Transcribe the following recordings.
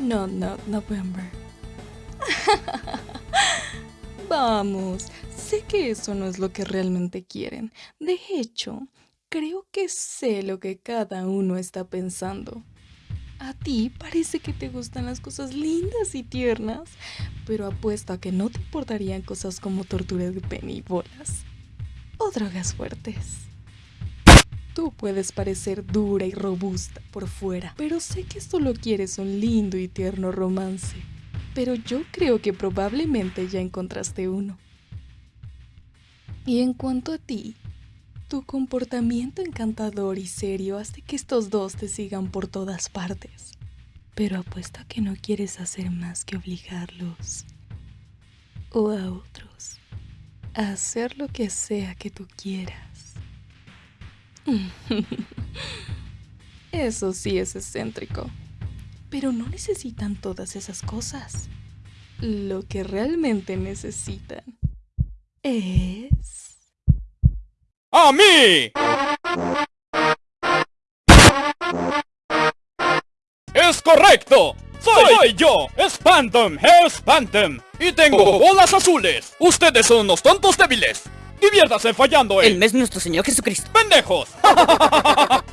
No, no, November. Vamos, sé que eso no es lo que realmente quieren. De hecho, creo que sé lo que cada uno está pensando. A ti parece que te gustan las cosas lindas y tiernas, pero apuesto a que no te importarían cosas como torturas de pene y bolas o drogas fuertes. Puedes parecer dura y robusta por fuera, pero sé que solo quieres un lindo y tierno romance. Pero yo creo que probablemente ya encontraste uno. Y en cuanto a ti, tu comportamiento encantador y serio hace que estos dos te sigan por todas partes. Pero apuesto a que no quieres hacer más que obligarlos o a otros a hacer lo que sea que tú quieras. Eso sí es excéntrico. Pero no necesitan todas esas cosas. Lo que realmente necesitan es... ¡A mí! ¡Es correcto! ¡Soy, yo! ¡Spantum! ¡Spantum! ¡Y tengo bolas azules! ¡Ustedes son unos tontos débiles! Diviértase fallando el... El mes nuestro Señor Jesucristo. ¡Pendejos!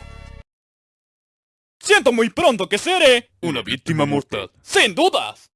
Siento muy pronto que seré... Una víctima mortal. Sin dudas.